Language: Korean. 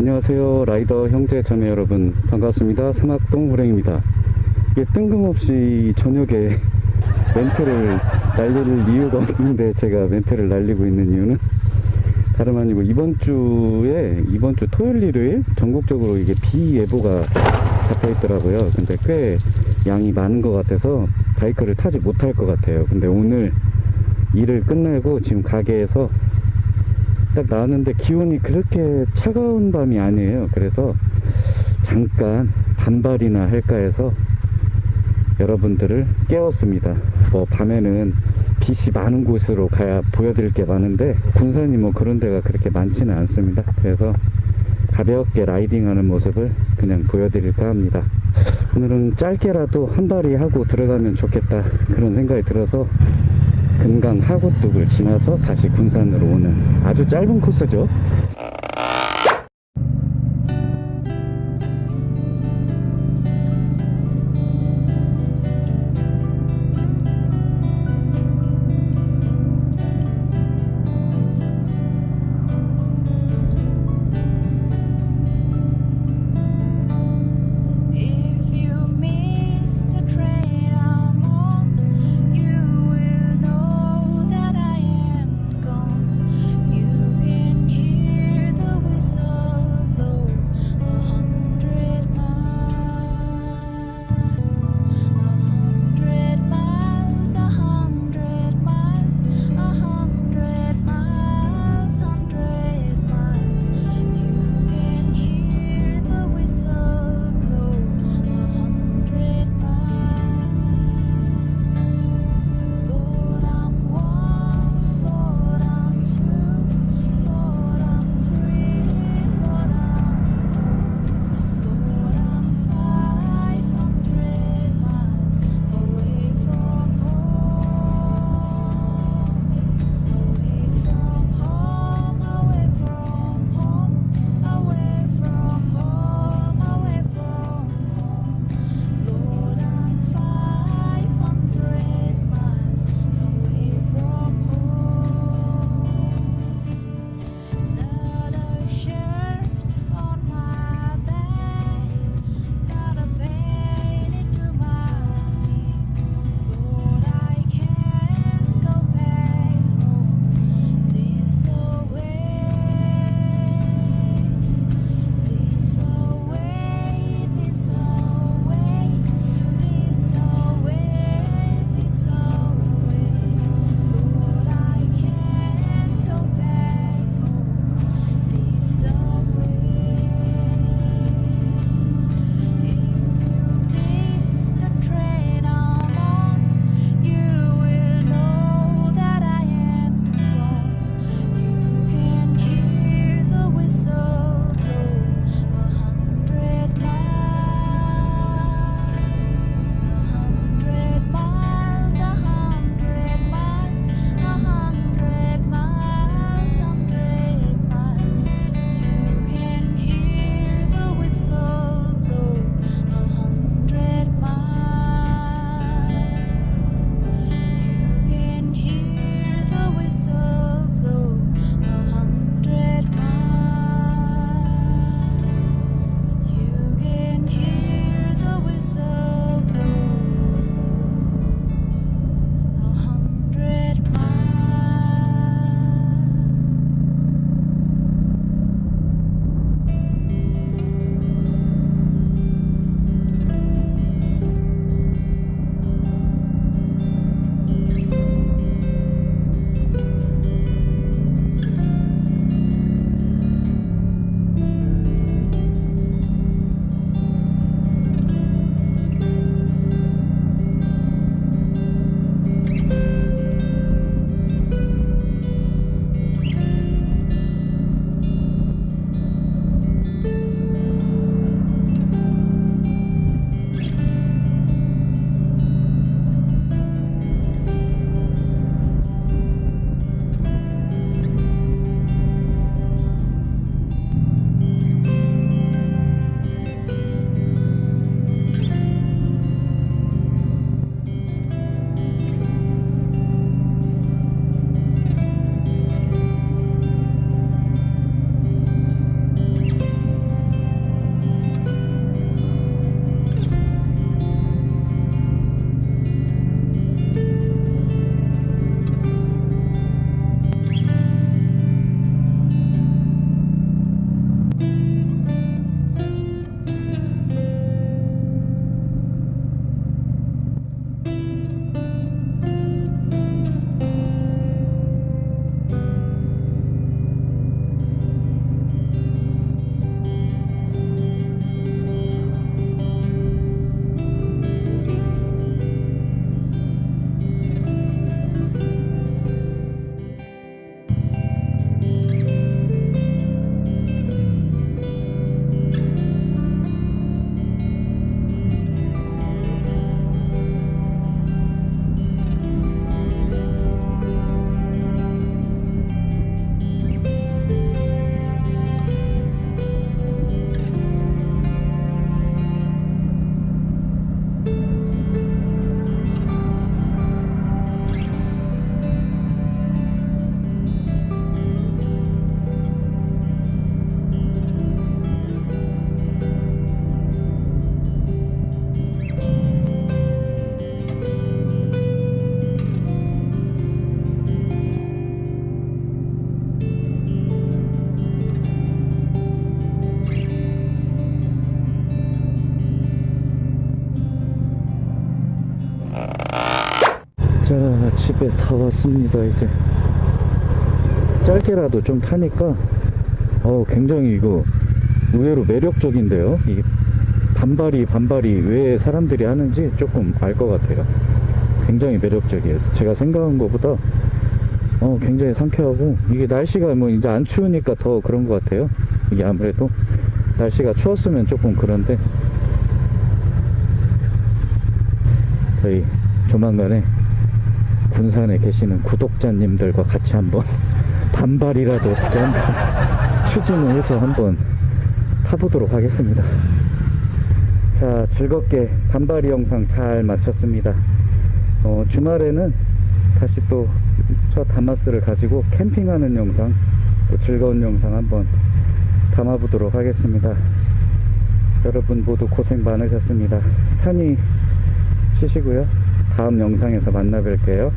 안녕하세요. 라이더 형제 자매 여러분. 반갑습니다. 사막동 호랭입니다. 이게 뜬금없이 저녁에 멘트를 날릴 이유가 없는데 제가 멘트를 날리고 있는 이유는 다름 아니고 이번 주에 이번 주 토요일 일요일 전국적으로 이게 비 예보가 잡혀 있더라고요. 근데 꽤 양이 많은 것 같아서 바이크를 타지 못할 것 같아요. 근데 오늘 일을 끝내고 지금 가게에서 딱 나왔는데 기온이 그렇게 차가운 밤이 아니에요. 그래서 잠깐 반발이나 할까 해서 여러분들을 깨웠습니다. 뭐 밤에는 빛이 많은 곳으로 가야 보여드릴 게 많은데 군산이 뭐 그런 데가 그렇게 많지는 않습니다. 그래서 가볍게 라이딩하는 모습을 그냥 보여드릴까 합니다. 오늘은 짧게라도 한 발이 하고 들어가면 좋겠다 그런 생각이 들어서 금강 하구뚝을 지나서 다시 군산으로 오는 아주 짧은 코스죠 집에 다 왔습니다, 이제. 짧게라도 좀 타니까, 어 굉장히 이거 의외로 매력적인데요. 이 반발이, 반발이 왜 사람들이 하는지 조금 알 것 같아요. 굉장히 매력적이에요. 제가 생각한 것보다, 어, 굉장히 상쾌하고, 이게 날씨가 뭐 이제 안 추우니까 더 그런 것 같아요. 이게 아무래도 날씨가 추웠으면 조금 그런데, 저희 조만간에 군산에 계시는 구독자님들과 같이 한번 반발이라도 어떻게 한번 추진을 해서 한번 타보도록 하겠습니다. 자, 즐겁게 반발이 영상 잘 마쳤습니다. 어, 주말에는 다시 또 저 다마스를 가지고 캠핑하는 영상, 또 즐거운 영상 한번 담아보도록 하겠습니다. 여러분 모두 고생 많으셨습니다. 편히 쉬시고요. 다음 영상에서 만나 뵐게요.